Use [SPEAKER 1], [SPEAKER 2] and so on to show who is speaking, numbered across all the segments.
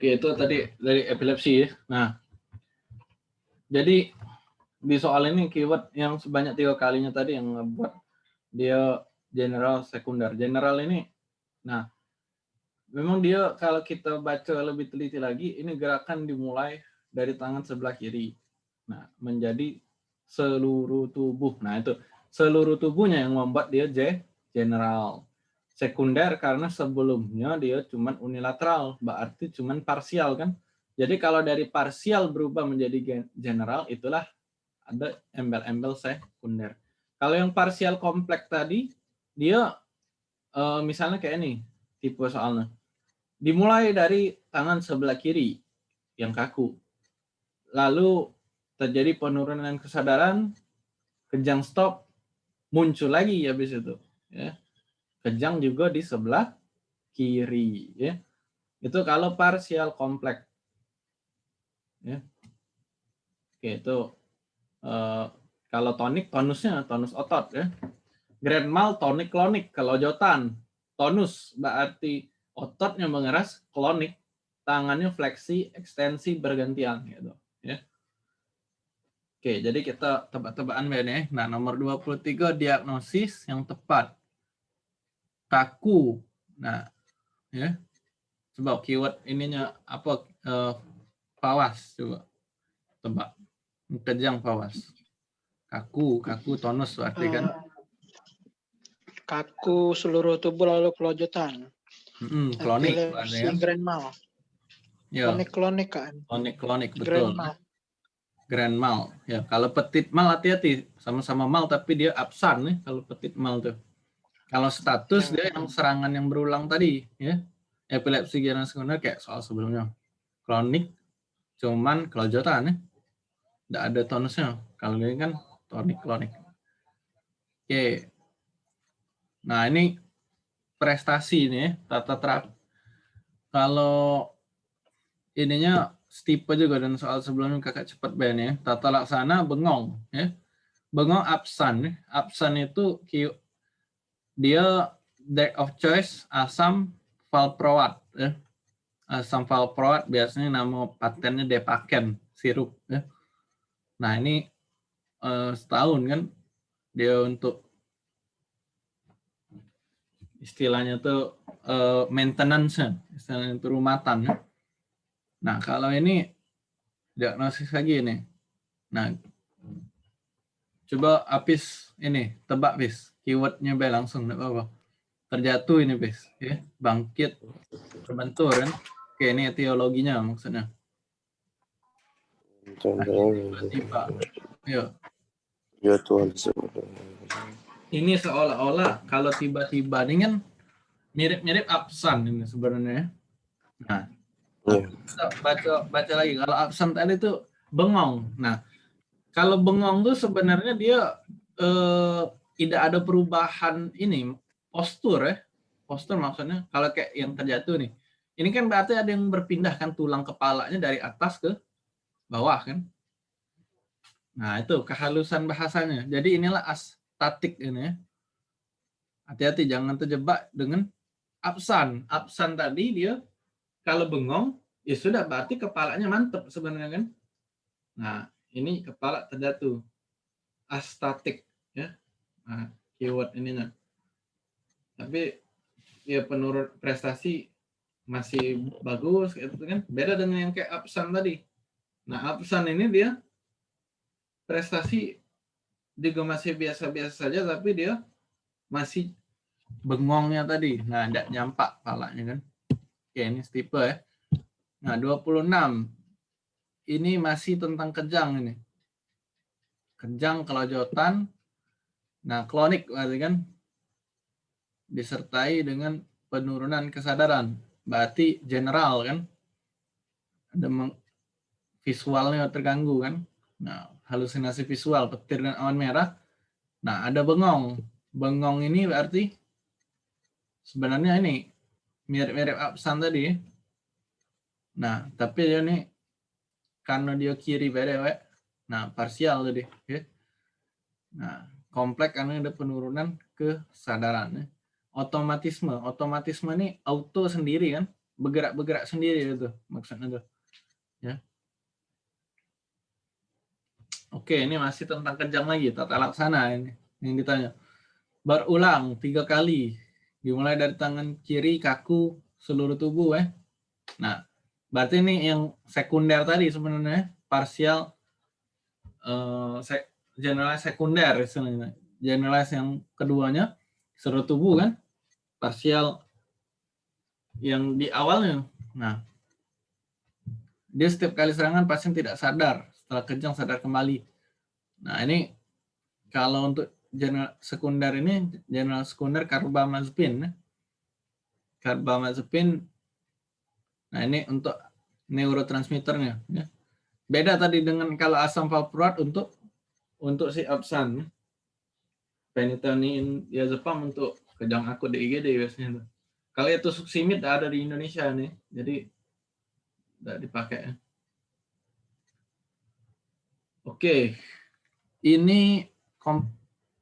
[SPEAKER 1] Oke, itu tadi dari epilepsi ya. Nah, jadi di soal ini keyword yang sebanyak tiga kalinya tadi yang membuat dia general sekunder. General ini, nah memang dia kalau kita baca lebih teliti lagi, ini gerakan dimulai dari tangan sebelah kiri. Nah, menjadi seluruh tubuh. Nah, itu seluruh tubuhnya yang membuat dia J general sekunder karena sebelumnya dia cuma unilateral, berarti cuma parsial kan. Jadi kalau dari parsial berubah menjadi general, itulah ada embel-embel sekunder. Kalau yang parsial kompleks tadi, dia eh, misalnya kayak ini, tipe soalnya. Dimulai dari tangan sebelah kiri yang kaku. Lalu terjadi penurunan kesadaran, kejang stop, muncul lagi habis itu. Ya kejang juga di sebelah kiri ya. Itu kalau parsial kompleks. Ya. Oke, itu uh, kalau tonik tonusnya tonus otot ya. Grand mal tonik klonik kalau jotan tonus berarti ototnya mengeras klonik tangannya fleksi ekstensi bergantian gitu ya. Oke, jadi kita tebak-tebakan ya. Nah, nomor 23 diagnosis yang tepat kaku. Nah, ya. Coba keyword ininya apa? Uh, pawas coba. Tebak. Kejang pawas. Kaku, kaku tonus berarti kan. Eh,
[SPEAKER 2] kaku seluruh tubuh lalu kelojotan.
[SPEAKER 1] Hmm, klonik
[SPEAKER 2] ya. Grand mal. Ya. Klonik klonik kan.
[SPEAKER 1] Klonik klonik betul. Grand mal. Grand mal. Ya, kalau petit mal hati-hati sama-sama mal tapi dia absen nih kalau petit mal tuh. Kalau status dia yang serangan yang berulang tadi, ya. Epilepsi general sekunder kayak soal sebelumnya. Kronik, cuman kelojotan ya. Tidak ada tonusnya. Kalau ini kan tonik klonik. Oke. Nah ini prestasi ini ya, tata terap. Kalau ininya stipe juga dan soal sebelumnya kakak cepat ben ya. Tata laksana bengong ya. Bengong absen. Ya. Absen itu dia deck of choice asam valproat ya. Asam valproat biasanya nama patennya Depaken sirup ya. Nah, ini uh, setahun kan dia untuk istilahnya tuh uh, maintenance istilahnya itu rumatan ya. Nah, kalau ini diagnosis lagi ini. Nah, coba apis ini tebak bis keywordnya be langsung tidak apa-apa. Terjatuh ini bes ya. Bangkit. Terbentur kan? Oke ini teologinya maksudnya. Tiba ya ya Tuhan ini seolah-olah kalau tiba-tiba ini kan mirip-mirip absen ini sebenarnya nah ya. kita baca baca lagi. Kalau absen tadi itu bengong. Nah kalau bengong tuh sebenarnya dia eh, tidak ada perubahan ini postur ya. Postur maksudnya kalau kayak yang terjatuh nih. Ini kan berarti ada yang berpindahkan tulang kepalanya dari atas ke bawah kan. Nah itu kehalusan bahasanya. Jadi inilah astatik ini ya. Hati-hati jangan terjebak dengan absan. Absan tadi dia kalau bengong ya sudah berarti kepalanya mantep sebenarnya kan. Nah ini kepala terjatuh. Astatik nah, keyword ininya tapi ya penurut prestasi masih bagus gitu kan. Beda dengan yang kayak absen tadi. Nah absen ini dia prestasi juga masih biasa-biasa saja tapi dia masih bengongnya tadi. Nah tidak nyampak palanya kan. Oke ini tipe ya. Nah 26 ini masih tentang kejang ini. Kejang kelojotan Nah, klonik berarti kan disertai dengan penurunan kesadaran. Berarti general kan. Ada visualnya terganggu kan. Nah, halusinasi visual, petir dan awan merah. Nah, ada bengong. Bengong ini berarti sebenarnya ini mirip-mirip absen tadi. Nah, tapi dia ini karena dia kiri beda, nah parsial tadi. Ya. Nah, kompleks karena ada penurunan kesadaran. Otomatisme, otomatisme ini auto sendiri kan, bergerak-bergerak sendiri itu maksudnya tuh. Ya. Oke, ini masih tentang kejang lagi, tata laksana ini yang ditanya. Berulang tiga kali, dimulai dari tangan kiri, kaku, seluruh tubuh. Eh. Nah, berarti ini yang sekunder tadi sebenarnya, parsial, uh, general sekunder istilahnya. Generalize yang keduanya, seluruh tubuh kan, parsial yang di awalnya. Nah, dia setiap kali serangan pasien tidak sadar, setelah kejang sadar kembali. Nah, ini kalau untuk general sekunder ini, general sekunder karbamazepin. Karbamazepin, nah ini untuk neurotransmitternya. Ya. Beda tadi dengan kalau asam valproat untuk untuk si absan. Penitonin diazepam untuk kejang akut di IGD biasanya. Kalau itu suksimid ada di Indonesia nih, jadi tidak dipakai. Oke, ini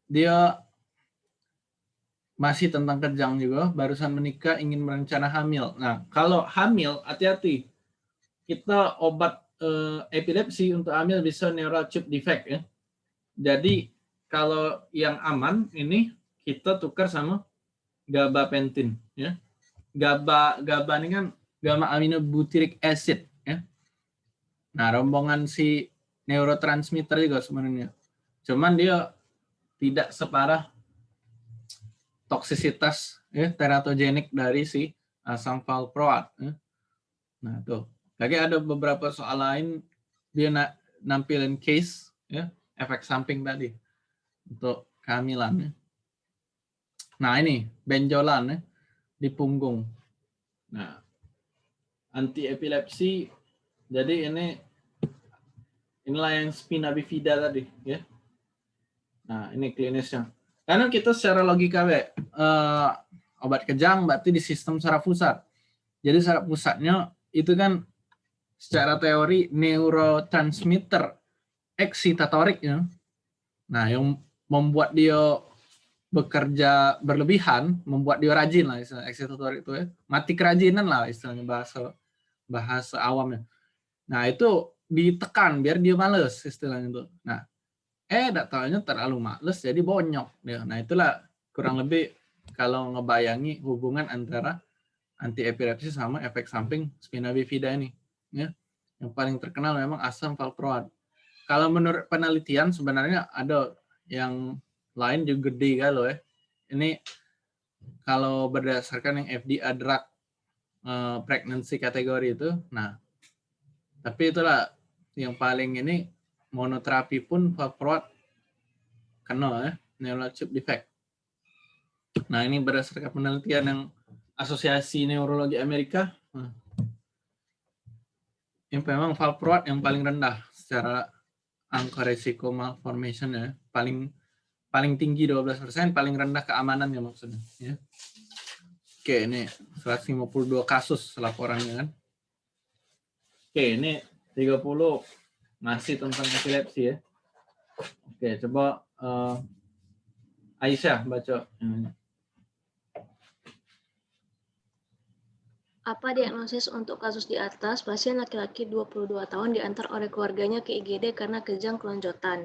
[SPEAKER 1] dia masih tentang kejang juga, barusan menikah ingin merencana hamil. Nah, kalau hamil, hati-hati. Kita obat eh, epilepsi untuk hamil bisa neural tube defect ya. Jadi kalau yang aman ini kita tukar sama gabapentin ya. GABA GABA ini kan gamma aminobutyric acid ya. Nah, rombongan si neurotransmitter juga sebenarnya. Cuman dia tidak separah toksisitas ya teratogenik dari si asam valproat. Ya. Nah, tuh. Lagi ada beberapa soal lain dia na nampilin case ya, efek samping tadi untuk kehamilan ya. Nah, ini benjolan ya di punggung. Nah, anti epilepsi jadi ini inilah yang spina bifida tadi ya. Nah, ini klinisnya. Karena kita secara logika we, uh, obat kejang berarti di sistem saraf pusat. Jadi saraf pusatnya itu kan secara teori neurotransmitter eksitatorik ya. Nah, yang membuat dia bekerja berlebihan membuat dia rajin lah istilah eksekutor itu ya. Mati kerajinan lah istilahnya bahasa bahasa awamnya nah itu ditekan biar dia males istilahnya itu. Nah eh datanya terlalu males jadi bonyok dia nah itulah kurang lebih kalau ngebayangi hubungan antara anti epilepsi sama efek samping spina bifida ini ya. Yang paling terkenal memang asam valproat kalau menurut penelitian sebenarnya ada yang lain juga gede kalau ya. Ini kalau berdasarkan yang FDA drug uh, pregnancy kategori itu, nah tapi itulah yang paling ini monoterapi pun valproat kena ya, neural tube defect. Nah ini berdasarkan penelitian yang Asosiasi Neurologi Amerika, nah, yang memang valproat yang paling rendah secara angka resiko malformation ya, paling paling tinggi 12%, paling rendah keamanan ya maksudnya. Ya. Oke, ini 152 kasus laporannya kan. Oke, ini 30 masih tentang epilepsi ya. Oke, coba uh, Aisyah baca.
[SPEAKER 3] Apa diagnosis untuk kasus di atas? Pasien laki-laki 22 tahun diantar oleh keluarganya ke IGD karena kejang kelonjotan.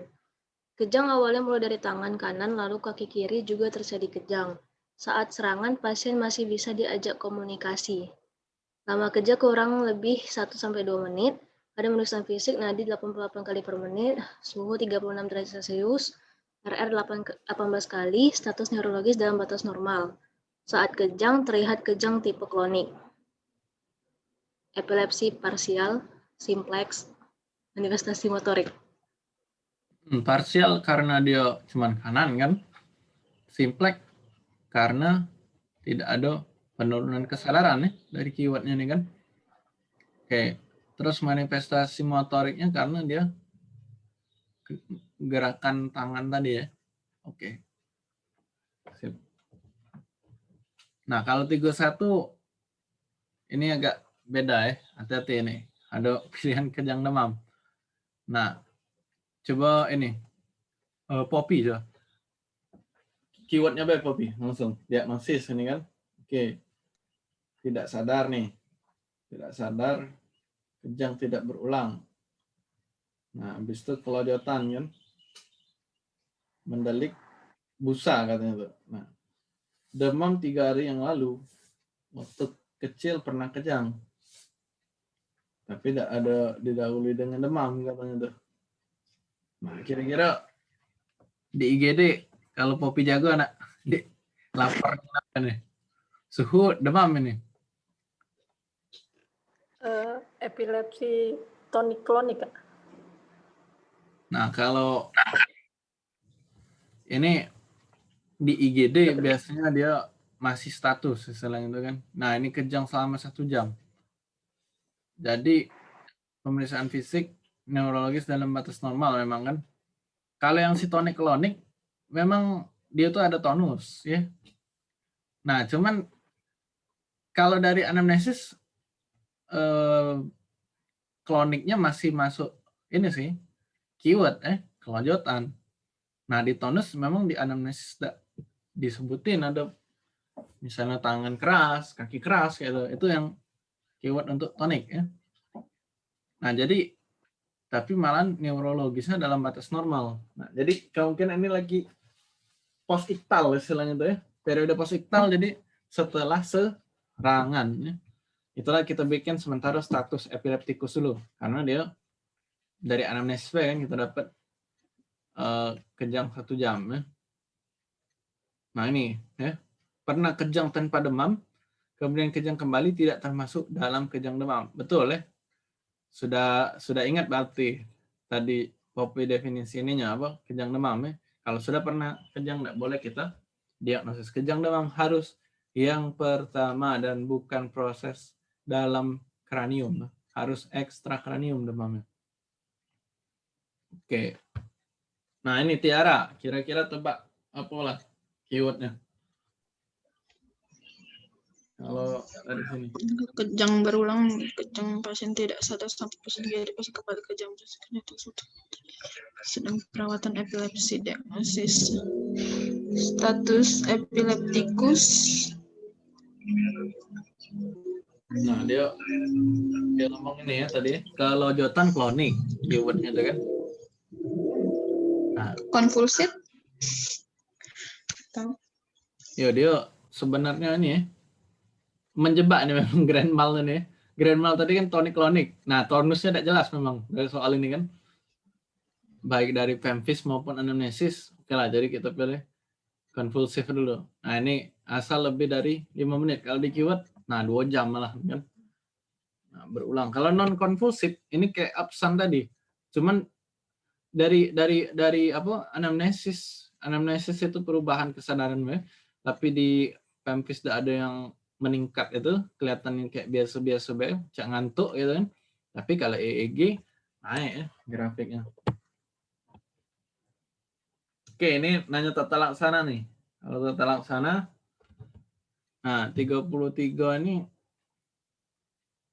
[SPEAKER 3] Kejang awalnya mulai dari tangan kanan, lalu kaki kiri juga terjadi kejang. Saat serangan, pasien masih bisa diajak komunikasi. Lama kejang kurang lebih 1-2 menit, ada menulisan fisik nadi 88 kali per menit, suhu 36 derajat Celcius, RR 18 kali, status neurologis dalam batas normal. Saat kejang, terlihat kejang tipe klonik. Epilepsi parsial, simplex, manifestasi motorik.
[SPEAKER 1] Hmm, parsial karena dia cuma kanan kan. Simplek karena tidak ada penurunan kesadaran ya dari keywordnya nih kan. Oke, terus manifestasi motoriknya karena dia gerakan tangan tadi ya. Oke. Sip. Nah, kalau 31 ini agak beda ya. Hati-hati ini. Ada pilihan kejang demam. Nah, Coba ini. Uh, Poppy coba. Keywordnya apa Poppy? Langsung. Diagnosis ini kan. Oke. Tidak sadar nih. tidak sadar, kejang tidak berulang. Nah, habis itu kelojotan kan, mendelik busa katanya tuh. Nah, demam tiga hari yang lalu, waktu kecil pernah kejang, tapi tidak ada didahului dengan demam katanya tuh. Nah, kira-kira di IGD kalau Popi jago anak di lapar kenapa nih? Suhu demam ini.
[SPEAKER 4] Uh, epilepsi tonik klonik.
[SPEAKER 1] Nah, kalau ini di IGD biasanya dia masih status selain itu kan. Nah, ini kejang selama satu jam. Jadi pemeriksaan fisik neurologis dalam batas normal memang kan. Kalau yang si tonik klonik memang dia tuh ada tonus ya. Nah, cuman kalau dari anamnesis eh, kloniknya masih masuk ini sih keyword eh kelanjutan. Nah di tonus memang di anamnesis disebutin ada misalnya tangan keras, kaki keras gitu. Itu yang keyword untuk tonik ya. Nah jadi tapi malah neurologisnya dalam batas normal. Nah jadi kemungkinan ini lagi post iktal istilahnya tuh ya. Periode post iktal jadi setelah se rangan. Ya. Itulah kita bikin sementara status epileptikus dulu. Karena dia dari anamnesis kan kita dapat uh, kejang satu jam. Ya. Nah ini, ya pernah kejang tanpa demam, kemudian kejang kembali tidak termasuk dalam kejang demam. Betul ya? Sudah sudah ingat berarti tadi kopi definisi ininya apa? Kejang demam ya. Kalau sudah pernah kejang tidak boleh kita diagnosis kejang demam harus yang pertama dan bukan proses dalam kranium. Harus ekstra kranium demamnya. Oke. Nah ini Tiara, kira-kira tebak apa lah keywordnya? Kalau dari sini.
[SPEAKER 5] Kejang berulang, kejang pasien tidak sadar sampai pasien jadi pasien kembali kejang ternyata sudah sedang perawatan epilepsi diagnosis status epileptikus
[SPEAKER 1] Nah, dia dia ngomong ini ya tadi, kalau jotan klonik keywordnya itu kan.
[SPEAKER 5] Nah, konvulsif.
[SPEAKER 1] Ya dia sebenarnya ini ya menjebak nih memang grand mal ini. Grand mal tadi kan tonik klonik. Nah, tonusnya tidak jelas memang dari soal ini kan. Baik dari pemfis maupun anamnesis. Oke lah, jadi kita pilih konvulsif dulu. Nah, ini asal lebih dari 5 menit. Kalau di keyword, nah 2 jam malah kan. Nah, berulang. Kalau non konvulsif ini kayak absen tadi. Cuman dari dari dari apa anamnesis anamnesis itu perubahan kesadaran ya. Tapi di pempis tidak ada yang meningkat itu kelihatan kayak biasa-biasa be, cak ngantuk gitu kan. Tapi kalau EEG naik ya grafiknya. Oke, ini nanya tata laksana nih. Kalau tata laksana Nah, 33 ini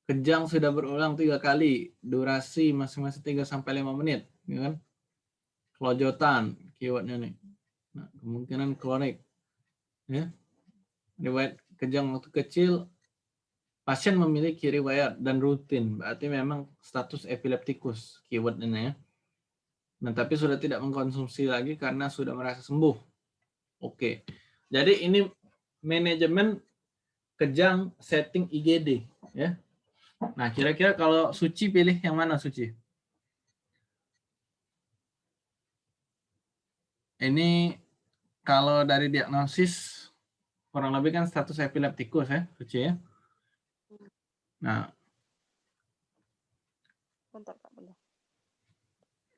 [SPEAKER 1] kejang sudah berulang tiga kali, durasi masing-masing 3 sampai 5 menit, ya kan? Kelojotan keywordnya nih. Nah, kemungkinan kronik. Ya. Riwayat kejang waktu kecil pasien memiliki riwayat dan rutin, berarti memang status epileptikus keywordnya ya. Nah, tapi sudah tidak mengkonsumsi lagi karena sudah merasa sembuh. Oke. Jadi ini manajemen kejang setting IGD ya. Nah, kira-kira kalau Suci pilih yang mana Suci? Ini kalau dari diagnosis kurang lebih kan status epileptikus ya, Suci ya. Nah. Bentar, Kak,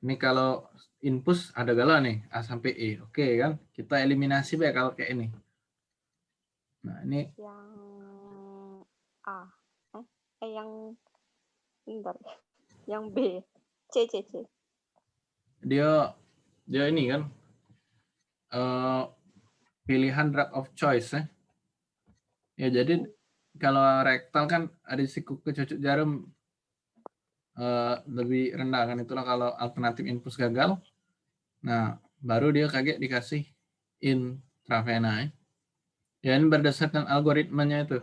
[SPEAKER 1] Ini kalau input ada galau nih, A sampai E. Oke kan? Kita eliminasi ya kalau kayak ini. Nah, ini
[SPEAKER 4] yang A. Eh, eh yang bentar. Yang B. C C C.
[SPEAKER 1] Dia dia ini kan uh, pilihan drug of choice ya. Ya jadi kalau rektal kan ada siku kecucuk jarum uh, lebih rendah kan itulah kalau alternatif infus gagal. Nah, baru dia kaget dikasih intravena ya. Ini berdasarkan algoritmanya itu.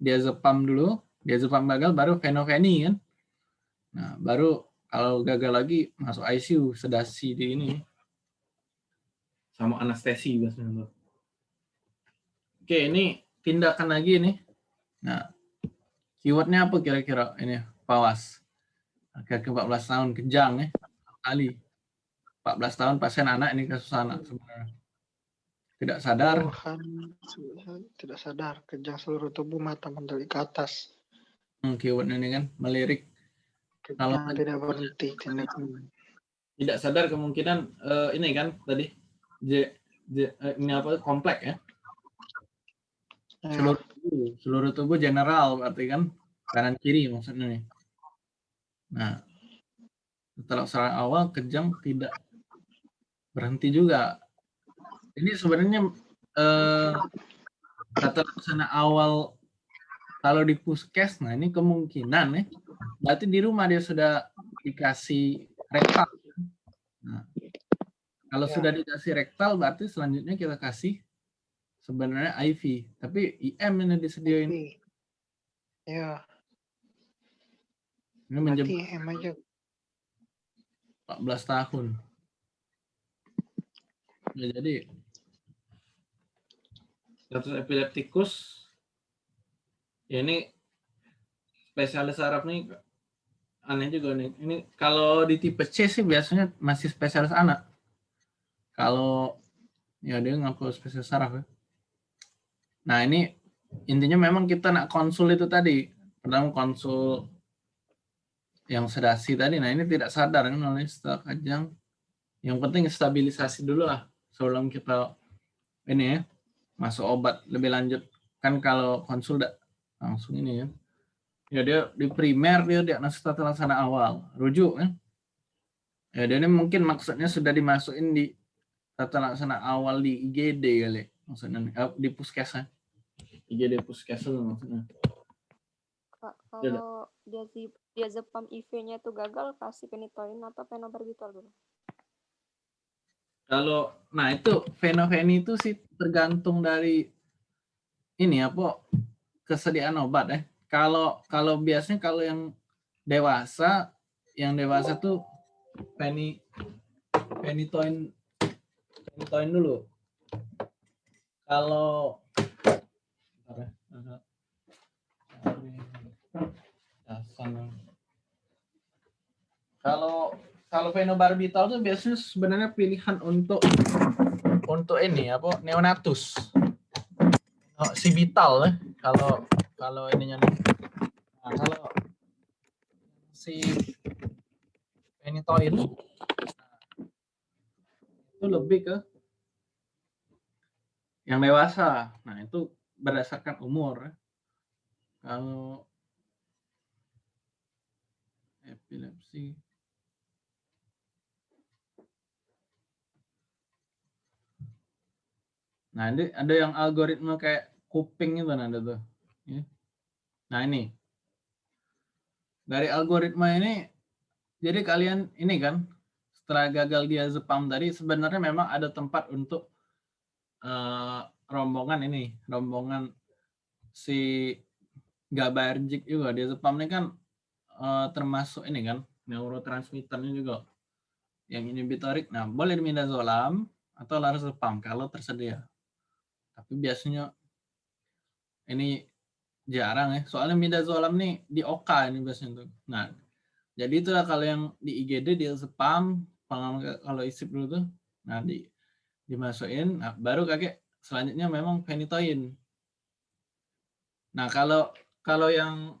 [SPEAKER 1] Dia zepam dulu, diazepam gagal baru fenoveni kan. Nah, baru kalau gagal lagi masuk ICU, sedasi di ini. Sama anestesi biasanya tuh. Oke, ini tindakan lagi nih. Nah, keywordnya apa kira-kira ini? Pawas. Kaki 14 tahun kejang ya. Kali. 14 tahun pasien anak ini kasus anak sebenarnya. Tidak sadar.
[SPEAKER 2] Tuhan, tidak sadar. Kejang seluruh tubuh mata mendelik ke atas.
[SPEAKER 1] Hmm, keyword ini kan melirik. Kalau
[SPEAKER 2] Kejang tidak berhenti. Tidak,
[SPEAKER 1] tidak sadar kemungkinan eh, ini kan tadi J, J- eh, ini apa komplek ya, seluruh tubuh seluruh tubuh general berarti kan? Kanan kiri maksudnya nih. Nah setelah serangan awal kejang tidak berhenti juga. Ini sebenarnya eh, tata laksana awal kalau di puskes nah ini kemungkinan ya berarti di rumah dia sudah dikasih rektal. Nah, kalau
[SPEAKER 2] Ya.
[SPEAKER 1] sudah dikasih rektal berarti selanjutnya kita kasih sebenarnya IV tapi IM ini disediain
[SPEAKER 2] ya,
[SPEAKER 1] ini menjadi
[SPEAKER 2] berarti em aja.
[SPEAKER 1] 14 tahun. Ya, jadi status epileptikus ya ini spesialis saraf nih aneh juga nih. Ini kalau di tipe C sih biasanya masih spesialis anak. Kalau ya dia ngaku spesialis saraf ya. Nah ini intinya memang kita nak konsul itu tadi. Pertama konsul yang sedasi tadi. Nah ini tidak sadar kan oleh kajang. Yang penting stabilisasi dulu lah sebelum kita ini ya masuk obat lebih lanjut. Kan kalau konsul dak langsung ini ya. Ya dia di primer dia diagnosis tata laksana awal, rujuk kan. Ya dia ini mungkin maksudnya sudah dimasukin di tata laksana awal di IGD kali maksudnya eh, di puskesmas. IGD puskesmas maksudnya.
[SPEAKER 4] Kak,
[SPEAKER 1] Ya,
[SPEAKER 4] kalau dia diazepam IV-nya itu gagal, kasih penitoin atau fenobarbital dulu?
[SPEAKER 1] Kalau nah itu fenoveni itu sih tergantung dari ini apa kesediaan obat ya. Kalau kalau biasanya kalau yang dewasa yang dewasa tuh peni penitoin penitoin dulu. Kalau bentar ya, agak cari dasarnya. Kalau kalau fenobarbital tuh biasanya sebenarnya pilihan untuk untuk ini apa neonatus. Oh, sibital ya kalau kalau ininya nih. Nah, kalau si penitoin nah, itu lebih ke yang dewasa. Nah, itu berdasarkan umur. Kalau epilepsi Nah, ini ada yang algoritma kayak kuping itu ada tuh. Ya. Nah, ini. Dari algoritma ini, jadi kalian ini kan, setelah gagal diazepam tadi, sebenarnya memang ada tempat untuk eh, rombongan ini, rombongan si GABAergic juga. Diazepam ini kan eh, termasuk ini kan, neurotransmitternya juga. Yang inhibitorik. Nah, boleh midazolam atau lorazepam kalau tersedia tapi biasanya ini jarang ya soalnya midazolam nih di OK ini biasanya tuh nah jadi itulah kalau yang di IGD di spam kalau isip dulu tuh nah di dimasukin nah, baru kakek selanjutnya memang penitoin nah kalau kalau yang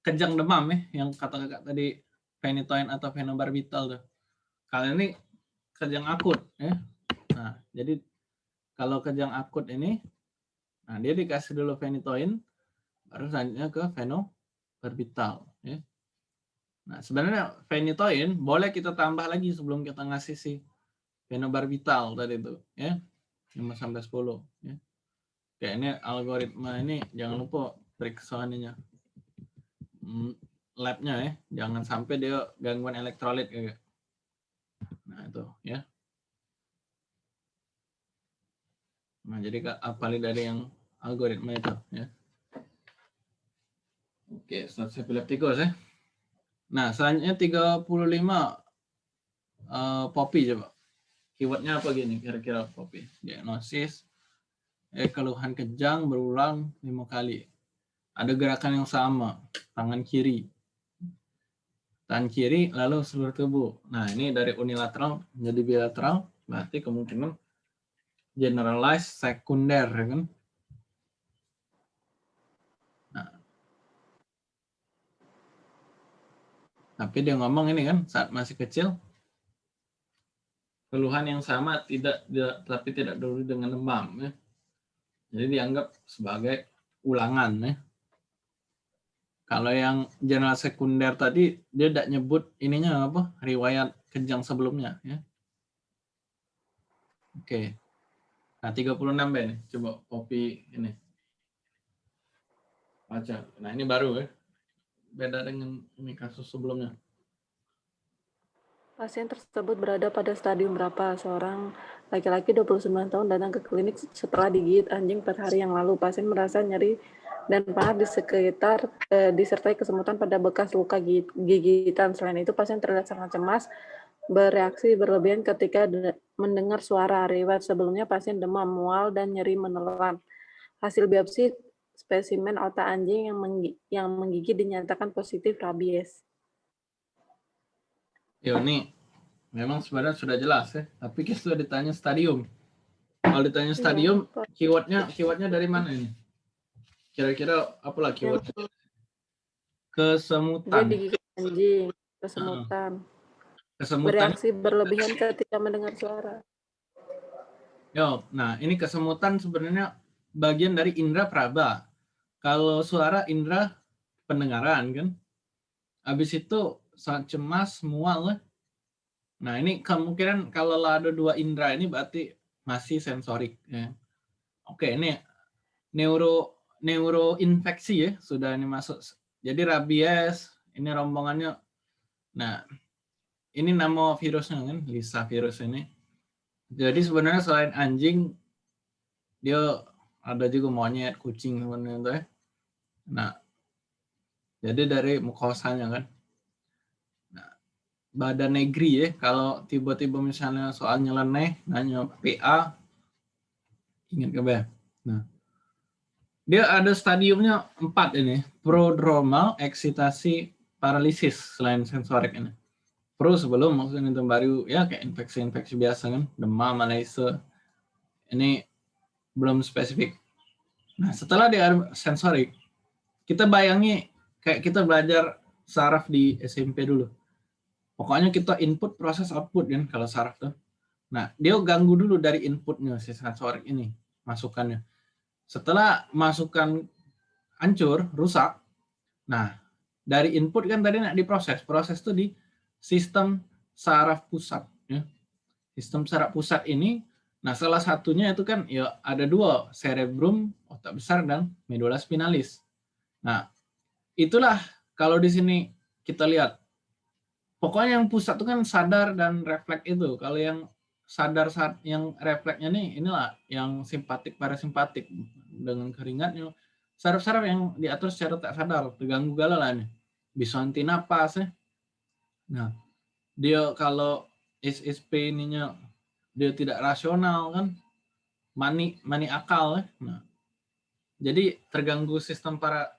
[SPEAKER 1] kejang demam ya yang kata kakak tadi penitoin atau fenobarbital tuh kalau ini kejang akut ya nah jadi kalau kejang akut ini, nah dia dikasih dulu fenitoin, baru selanjutnya ke fenobarbital. Ya. Nah sebenarnya fenitoin boleh kita tambah lagi sebelum kita ngasih si fenobarbital tadi itu, ya 5 sampai 10. Ya. Kayak ini algoritma ini jangan lupa periksa ininya, Hmm, labnya ya, jangan sampai dia gangguan elektrolit kayak. Nah itu ya. Nah, jadi Kak, apalagi dari yang algoritma itu ya. Oke, status epileptikus ya. Nah, selanjutnya 35 eh popi coba. Keywordnya apa gini kira-kira popi? Diagnosis, eh, keluhan kejang berulang lima kali. Ada gerakan yang sama, tangan kiri. Tangan kiri lalu seluruh tubuh. Nah, ini dari unilateral menjadi bilateral, berarti kemungkinan generalized sekunder ya kan. Nah. Tapi dia ngomong ini kan saat masih kecil keluhan yang sama tidak, tidak tapi tidak dulu dengan demam ya. Jadi dianggap sebagai ulangan ya. Kalau yang general sekunder tadi dia tidak nyebut ininya apa riwayat kejang sebelumnya ya. Oke. Nah 36 B nih, coba copy ini. Baca. Nah ini baru ya. Beda dengan ini kasus sebelumnya.
[SPEAKER 6] Pasien tersebut berada pada stadium berapa? Seorang laki-laki 29 tahun datang ke klinik setelah digigit anjing per hari yang lalu. Pasien merasa nyeri dan panas di sekitar eh, disertai kesemutan pada bekas luka gigitan. Selain itu, pasien terlihat sangat cemas, bereaksi berlebihan ketika mendengar suara. Riwayat sebelumnya pasien demam, mual, dan nyeri menelan. Hasil biopsi spesimen otak anjing yang menggigit dinyatakan positif rabies.
[SPEAKER 1] Ya ini memang sebenarnya sudah jelas ya, tapi kita sudah ditanya stadium. Kalau ditanya
[SPEAKER 6] Iya,
[SPEAKER 1] stadium, keywordnya keywordnya dari mana ini? Kira-kira apalah keyword? Kesemutan.
[SPEAKER 6] anjing, kesemutan.
[SPEAKER 1] Kesemutan.
[SPEAKER 6] Bereaksi berlebihan ketika mendengar suara.
[SPEAKER 1] Yo, nah ini kesemutan sebenarnya bagian dari indera praba. Kalau suara indera pendengaran kan. Habis itu sangat cemas, mual. Nah ini kemungkinan kalau ada dua indera ini berarti masih sensorik. Ya. Oke ini neuro neuroinfeksi ya sudah ini masuk. Jadi rabies ini rombongannya. Nah ini nama virusnya kan Lisa virus ini. Jadi sebenarnya selain anjing dia ada juga monyet, kucing sebenarnya ya. Nah jadi dari mukosanya kan badan negeri ya. Kalau tiba-tiba misalnya soal nyeleneh nanya PA ingat ke nah dia ada stadiumnya empat ini prodromal eksitasi paralisis selain sensorik ini. Pro sebelum maksudnya itu baru ya kayak infeksi-infeksi biasa kan demam malaise. Ini belum spesifik. Nah setelah dia sensorik kita bayangi kayak kita belajar saraf di SMP dulu Pokoknya kita input proses output kan kalau saraf tuh. Nah, dia ganggu dulu dari inputnya si sensorik ini, masukannya. Setelah masukan hancur, rusak, nah dari input kan tadi nak diproses. Proses itu di sistem saraf pusat. Ya. Sistem saraf pusat ini, nah salah satunya itu kan ya ada dua, cerebrum, otak besar, dan medula spinalis. Nah, itulah kalau di sini kita lihat pokoknya yang pusat itu kan sadar dan refleks itu. Kalau yang sadar saat yang refleksnya nih inilah yang simpatik parasimpatik dengan keringatnya saraf-saraf yang diatur secara tak sadar terganggu gala lah nih bisa anti napas ya. Nah dia kalau SSP ininya dia tidak rasional kan mani mani akal ya. Nah, jadi terganggu sistem para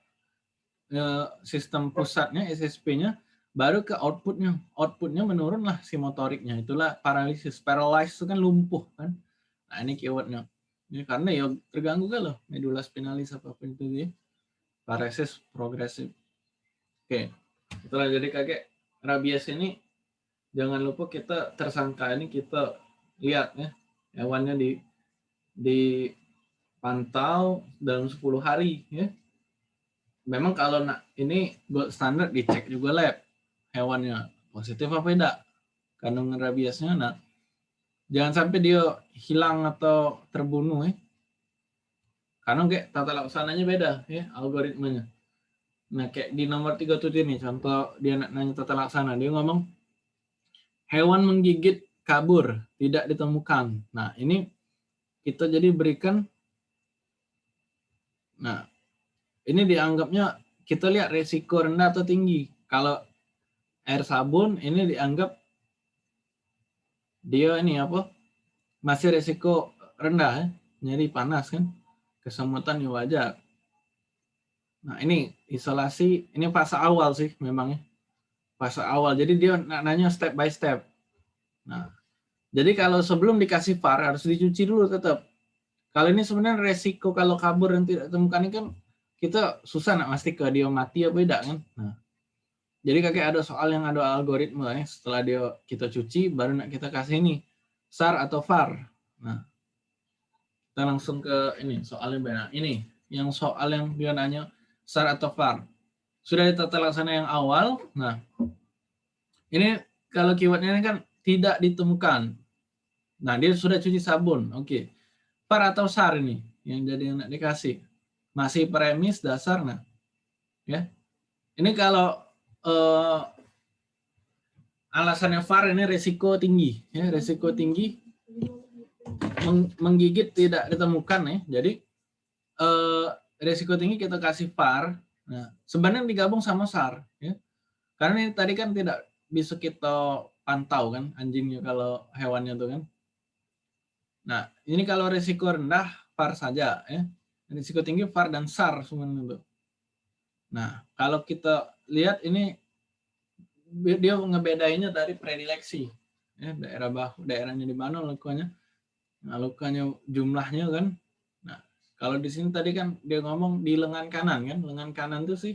[SPEAKER 1] eh, sistem pusatnya SSP-nya baru ke outputnya. Outputnya menurun lah si motoriknya. Itulah paralisis. Paralyzed itu kan lumpuh kan? Nah ini keywordnya. Ini karena ya terganggu kan loh. Medula spinalis apa pun itu dia. Paralysis progresif. Oke. Itulah jadi kakek rabies ini jangan lupa kita tersangka ini kita lihat ya. Hewannya di dipantau dalam 10 hari ya. Memang kalau nak ini gold standard dicek juga lab hewannya. Positif apa tidak kandungan rabiesnya nah jangan sampai dia hilang atau terbunuh ya karena kayak tata laksananya beda ya algoritmanya nah kayak di nomor tiga tuh ini contoh dia nanya tata laksana. Dia ngomong hewan menggigit kabur tidak ditemukan. Nah ini kita jadi berikan nah ini dianggapnya kita lihat resiko rendah atau tinggi. Kalau air sabun ini dianggap dia ini apa? Masih resiko rendah ya, nyeri panas kan, kesemutan ya wajar. Nah ini isolasi, ini fase awal sih memang ya. Fase awal, jadi dia nanya step by step. Nah, jadi kalau sebelum dikasih VAR harus dicuci dulu tetap. Kalau ini sebenarnya resiko kalau kabur dan tidak ditemukan ini kan kita susah nak pasti ke dia mati apa tidak kan. Nah, jadi kakek ada soal yang ada algoritma ya. Setelah dia kita cuci baru nak kita kasih ini SAR atau VAR. Nah, kita langsung ke ini soalnya benar. Ini yang soal yang dia nanya SAR atau VAR. Sudah di tata laksana yang awal. Nah, ini kalau keywordnya ini kan tidak ditemukan. Nah, dia sudah cuci sabun. Oke. VAR atau SAR ini yang jadi yang nak dikasih. Masih premis dasar nah. Ya. Ini kalau eh, alasannya VAR ini resiko tinggi, ya, resiko tinggi menggigit tidak ditemukan ya. Jadi eh, resiko tinggi kita kasih VAR. Nah, sebenarnya digabung sama SAR ya. Karena ini tadi kan tidak bisa kita pantau kan anjingnya kalau hewannya tuh kan. Nah, ini kalau resiko rendah VAR saja ya. Risiko tinggi VAR dan SAR semuanya itu. Nah, kalau kita lihat ini dia ngebedainnya dari predileksi. Ya, daerah bahu, daerahnya di mana lukanya. Nah, lukanya jumlahnya kan. Nah, kalau di sini tadi kan dia ngomong di lengan kanan kan. Lengan kanan itu sih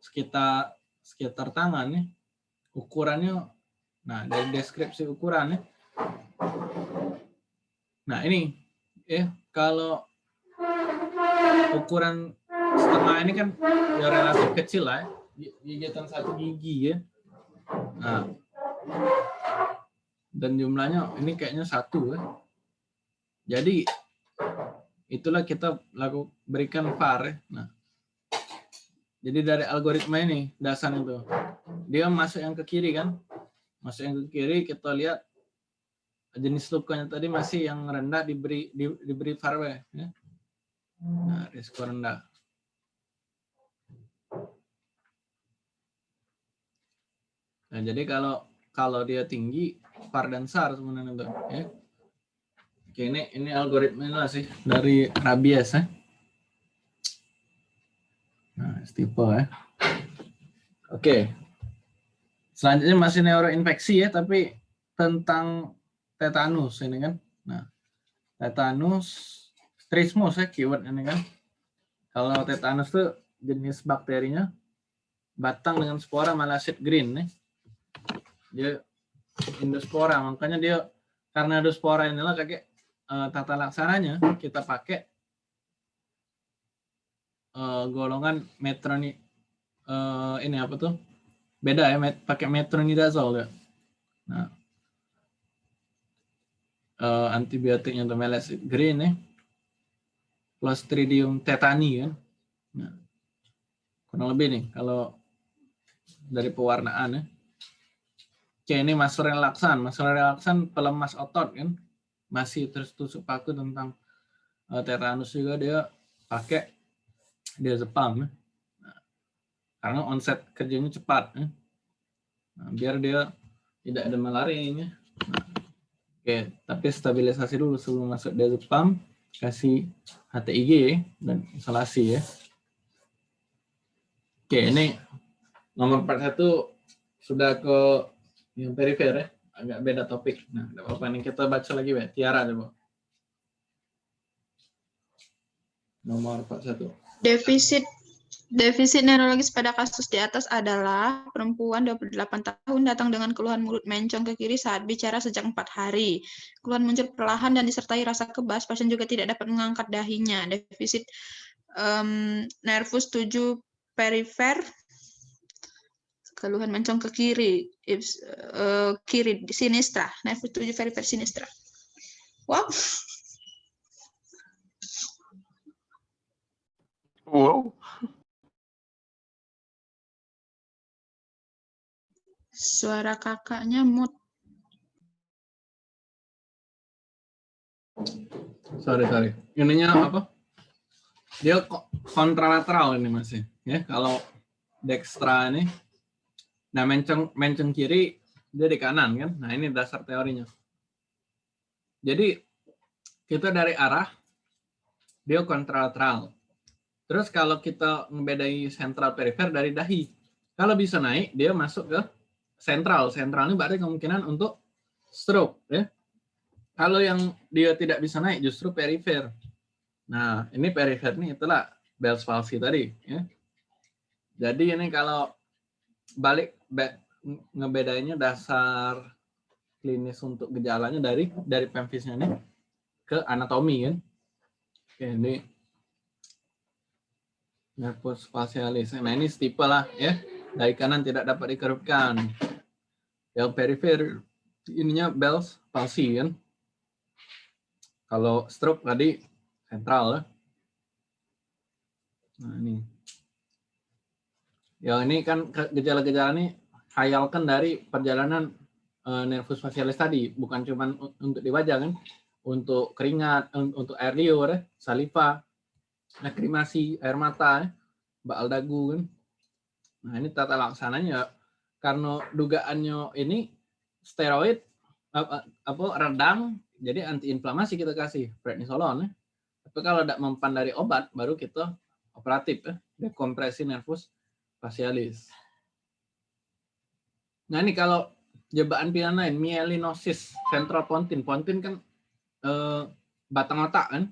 [SPEAKER 1] sekitar sekitar tangan nih. Ukurannya nah dari deskripsi ukurannya. Nah, ini ya kalau ukuran setengah ini kan ya relatif kecil lah ya. Gigitan satu gigi ya. Nah. Dan jumlahnya ini kayaknya satu ya. Jadi itulah kita laku berikan var ya. nah. Jadi dari algoritma ini dasar itu. Dia masuk yang ke kiri kan? Masuk yang ke kiri kita lihat jenis lukanya tadi masih yang rendah diberi di, diberi var ya. Nah, risiko rendah. Nah, jadi kalau kalau dia tinggi, par dan SAR sebenarnya itu. Ya. Oke, ini ini algoritmanya sih dari rabies ya. Nah, tipe ya. Oke. Selanjutnya masih neuroinfeksi ya, tapi tentang tetanus ini kan. Nah, tetanus trismus ya keyword ini kan. Kalau tetanus tuh jenis bakterinya batang dengan spora malasid green nih. Dia endospora, makanya dia karena endospora inilah kakek uh, tata laksananya kita pakai uh, golongan metroni uh, ini apa tuh? Beda ya, met, pakai metronidazole ya. Nah, uh, antibiotiknya tuh malasid green nih Clostridium tetani kan. Nah, kurang lebih nih kalau dari pewarnaan ya. Oke, ini masker relaksan. Masker relaksan pelemas otot kan. Masih terus tusuk paku tentang uh, tetanus juga dia pakai dia zepam. Ya. Karena onset kerjanya cepat. Ya. Nah, biar dia tidak ada malarianya. Nah, oke, tapi stabilisasi dulu sebelum masuk dia zepam kasih HTIG dan isolasi ya. Oke, ini nomor 41 sudah ke yang perifer ya, agak beda topik. Nah, apa ini kita baca lagi ya, Tiara coba. Nomor 41.
[SPEAKER 5] Defisit Defisit neurologis pada kasus di atas adalah perempuan 28 tahun datang dengan keluhan mulut mencong ke kiri saat bicara sejak empat hari. Keluhan muncul perlahan dan disertai rasa kebas, pasien juga tidak dapat mengangkat dahinya. Defisit um, nervus 7 perifer, keluhan mencong ke kiri, uh, kiri sinistra, nervus 7 perifer sinistra. Wow.
[SPEAKER 2] Wow.
[SPEAKER 5] Suara kakaknya mut.
[SPEAKER 1] Sorry, sorry. Ininya apa? Dia kontralateral ini masih. ya kalau dextra ini nah menceng menceng kiri dia di kanan kan? Nah ini dasar teorinya. Jadi kita dari arah dia kontralateral terus kalau kita ngebedai sentral perifer dari dahi kalau bisa naik dia masuk ke sentral. Sentral ini berarti kemungkinan untuk stroke ya. Kalau yang dia tidak bisa naik justru perifer. Nah ini perifer ini itulah Bell's palsy tadi ya. Jadi ini kalau balik ngebedainnya dasar klinis untuk gejalanya dari dari pemfisnya ini ke anatomi kan. Ini nervus facialis. Nah, ini stipe lah ya. Dari kanan tidak dapat dikerupkan. Yang perifer ininya Bell's palsy kan. Kalau stroke tadi sentral ya. Nah, ini. Ya, ini kan gejala-gejala ini hayalkan dari perjalanan uh, nervus facialis tadi, bukan cuma untuk di wajah kan, untuk keringat, untuk air liur, eh, saliva, lakrimasi, air mata, eh, baal dagu kan. Nah ini tata laksananya karena dugaannya ini steroid apa, apa redang, jadi antiinflamasi kita kasih prednisolon. Tapi kalau tidak mempan dari obat, baru kita operatif, eh, dekompresi nervus facialis. Nah ini kalau jebakan pilihan lain, mielinosis central pontin. Pontin kan eh, batang otak kan.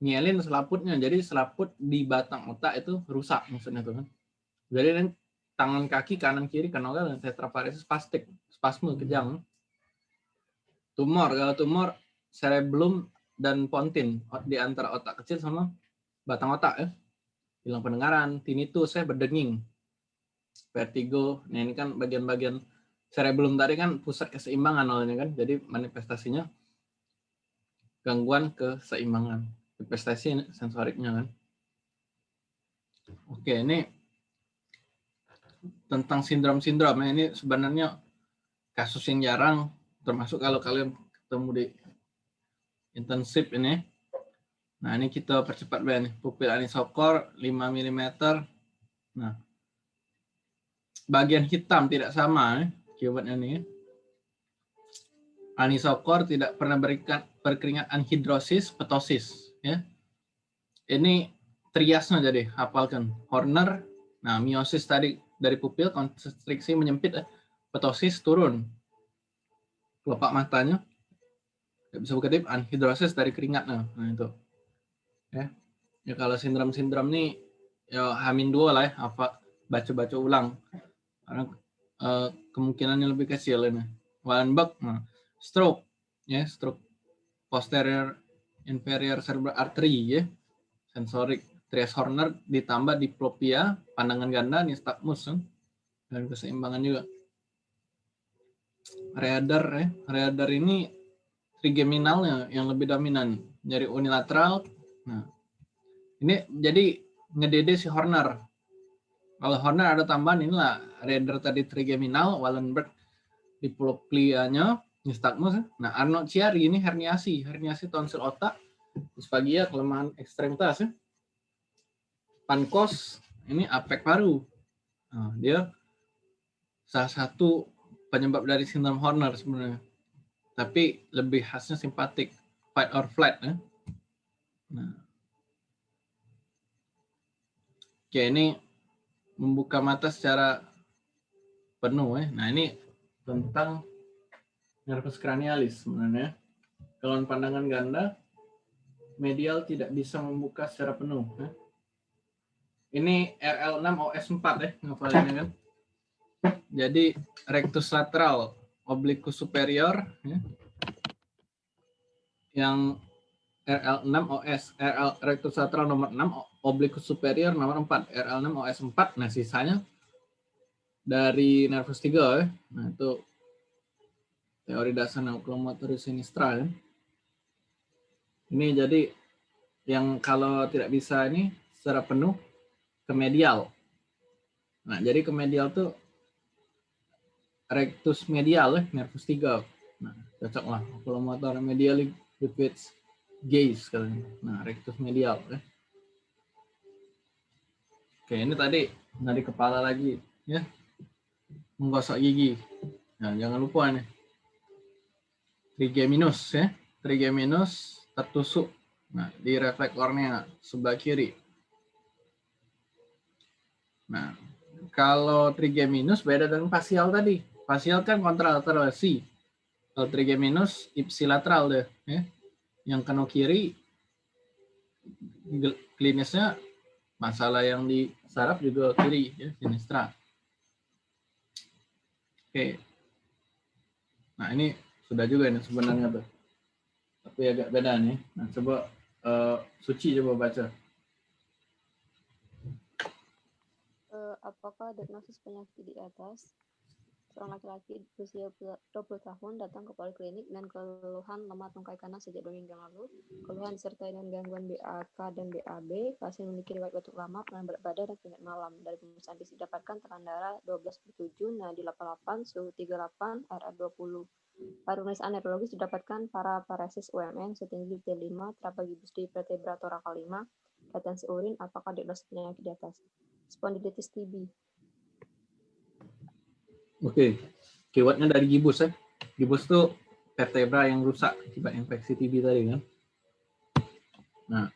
[SPEAKER 1] Mielin selaputnya. Jadi selaput di batang otak itu rusak maksudnya tuh kan. Jadi ini tangan kaki kanan kiri kena kan tetraparesis spastik, spasme kejang. Tumor, kalau tumor cerebellum dan pontin di antara otak kecil sama batang otak ya. Hilang pendengaran, tinnitus, saya berdenging, vertigo. Nah ini kan bagian-bagian cerebellum tadi kan pusat keseimbangan awalnya kan. Jadi manifestasinya gangguan keseimbangan. Manifestasi sensoriknya kan. Oke, ini tentang sindrom-sindrom. Nah, ini sebenarnya kasus yang jarang, termasuk kalau kalian ketemu di intensif ini. Nah, ini kita percepat nih. Pupil anisokor 5 mm. Nah, bagian hitam tidak sama. Eh keywordnya nih. Anisokor tidak pernah berikan berkeringat anhidrosis, petosis. Ya. Ini triasnya jadi hafalkan. Horner, nah miosis tadi dari pupil, konstriksi menyempit, eh, petosis turun. Kelopak matanya, nggak bisa buka anhidrosis dari keringat. Nah, nah itu. Ya. ya kalau sindrom-sindrom ini ya hamin dua lah ya, apa baca-baca ulang. Karena uh, kemungkinannya lebih kecil ini. Wallenberg, nah, stroke, ya stroke posterior inferior cerebral artery, ya sensorik Trias Horner ditambah diplopia, pandangan ganda, nystagmus, kan? dan keseimbangan juga. Reader, ya. Reader ini trigeminalnya yang lebih dominan, nyari unilateral. Nah, ini jadi ngedede si Horner. Kalau Horner ada tambahan inilah Raider tadi trigeminal, Wallenberg diploplianya, nystagmus. Nah, Arnold Chiari ini herniasi, herniasi tonsil otak, disfagia, kelemahan ekstremitas. Ya. Pankos ini apek paru. Nah, dia salah satu penyebab dari sindrom Horner sebenarnya. Tapi lebih khasnya simpatik, fight or flight. Ya. Nah. Oke, ini membuka mata secara penuh ya. Nah ini tentang nervus cranialis sebenarnya. Kalau pandangan ganda, medial tidak bisa membuka secara penuh. Ya. Ini RL6OS4 ya, ngapalinnya kan. Jadi rectus lateral, obliquus superior, ya. yang RL6OS, RL rectus lateral nomor 6, obliquus superior nomor 4, RL6OS4. Nah sisanya dari nervus 3 ya. Nah, itu teori dasar oculomotoris sinistra ya. Ini jadi yang kalau tidak bisa ini secara penuh ke medial. Nah, jadi ke medial tuh rectus medial ya, nervus 3. Nah, cocok lah oculomotor medial with gaze. Nah, rectus medial ya. Oke, ini tadi nadi kepala lagi, ya. Menggosok gigi. Nah, jangan lupa nih. Trigeminus ya. Trigeminus tertusuk. Nah, di refleks kornea sebelah kiri. Nah, kalau trigeminus beda dengan fasial tadi. Fasial kan kontralateral si. Kalau trigeminus ipsilateral deh, ya. Yang kena kiri klinisnya masalah yang di saraf juga kiri ya sinistra. Oke. Nah ini sudah juga ini sebenarnya tuh. Tapi agak beda nih. Nah coba uh, Suci coba baca.
[SPEAKER 4] Uh, apakah diagnosis penyakit di atas Seorang laki-laki berusia 20 tahun datang ke poliklinik dan keluhan lemah tungkai kanan sejak dua minggu lalu. Keluhan disertai dengan gangguan BAK dan BAB. Pasien memiliki riwayat batuk lama, pengen berat badan, dan penyakit malam. Dari pemeriksaan fisik dapatkan tekanan darah 12 per 7, nadi 88, suhu 38, RR 20. Pada pemeriksaan neurologis didapatkan para paresis UMN setinggi T5, terdapat gibus di vertebra torakal 5, retensi urin, apakah diagnosis penyakit di atas. Spondilitis TB,
[SPEAKER 1] Oke, keywordnya dari gibus ya. Gibus itu vertebra yang rusak akibat infeksi TB tadi kan. Nah,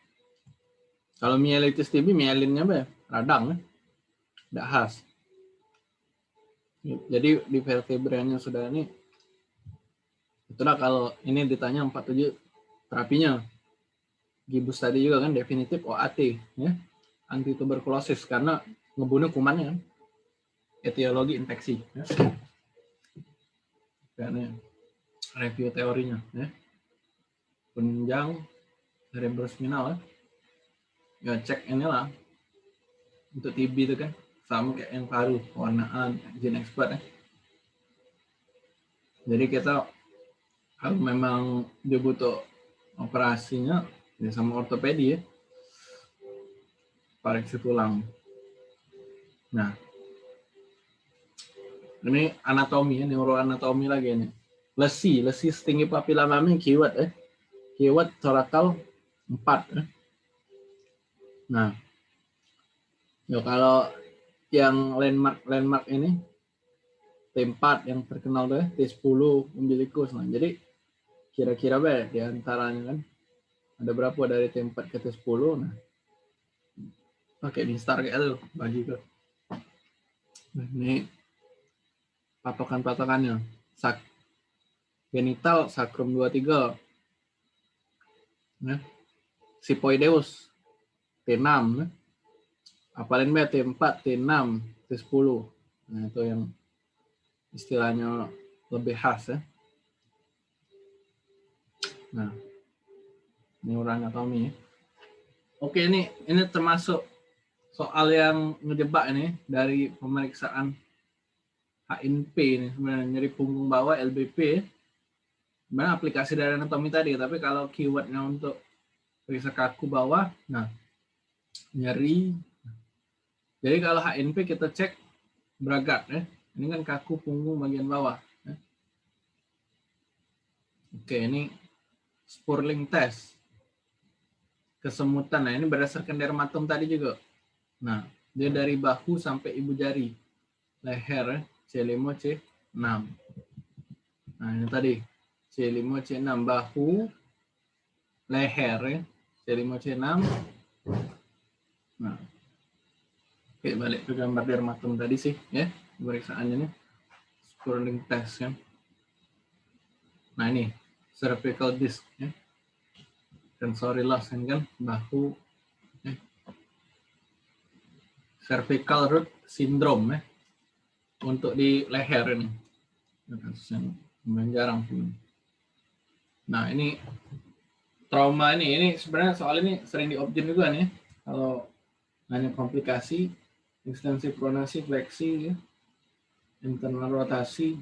[SPEAKER 1] kalau mielitis TB, mielinnya apa ya? Radang ya. Tidak khas. Jadi di vertebranya sudah ini, itulah kalau ini ditanya 47 terapinya. Gibus tadi juga kan definitif OAT ya. Anti tuberkulosis karena ngebunuh kumannya kan etiologi infeksi. Ya. Review teorinya. Ya. Penunjang cerebrospinal. Ya. ya cek inilah untuk TB itu kan sama kayak yang baru warnaan gene expert ya. Jadi kita kalau memang dia butuh operasinya ya sama ortopedi ya pareksi tulang. Nah, ini anatomi ya, neuroanatomi lagi ini. Lesi, lesi setinggi papila mami keyword eh. Keyword torakal 4 eh. Nah. Ya kalau yang landmark landmark ini T4 yang terkenal deh, T10 umbilikus. Nah, jadi kira-kira be di antaranya kan ada berapa dari T4 ke T10 nah pakai instar kayak itu bagi ke nah, ini patokan-patokannya. Sak genital sakrum 23. Ya. Sipoideus T6 ya. Apalin B T4, T6, T10. Nah, itu yang istilahnya lebih khas ya. Nah, ini neuroanatomi ya. Oke, ini ini termasuk soal yang ngejebak ini dari pemeriksaan HNP ini sebenarnya nyeri punggung bawah LBP sebenarnya aplikasi dari anatomi tadi tapi kalau keywordnya untuk periksa kaku bawah nah nyeri. Jadi kalau HNP kita cek beragat ya. Ini kan kaku punggung bagian bawah ya. oke ini Spurling test. Kesemutan nah ini berdasarkan dermatom tadi juga. Nah dia dari bahu sampai ibu jari leher ya C5, C6. Nah, ini tadi. C5, C6. Bahu, leher ya. C5, C6. Nah. Oke, balik ke gambar dermatom tadi sih. ya Pemeriksaannya nih. Scrolling test ya. Nah, ini. Cervical disc ya. Sensory loss kan. Bahu. Ya. Cervical root syndrome ya untuk di leher ini. Yang jarang sih. Nah ini trauma ini, ini sebenarnya soal ini sering diobjen juga nih. Kalau nanya komplikasi, ekstensi pronasi, fleksi, ya, internal rotasi,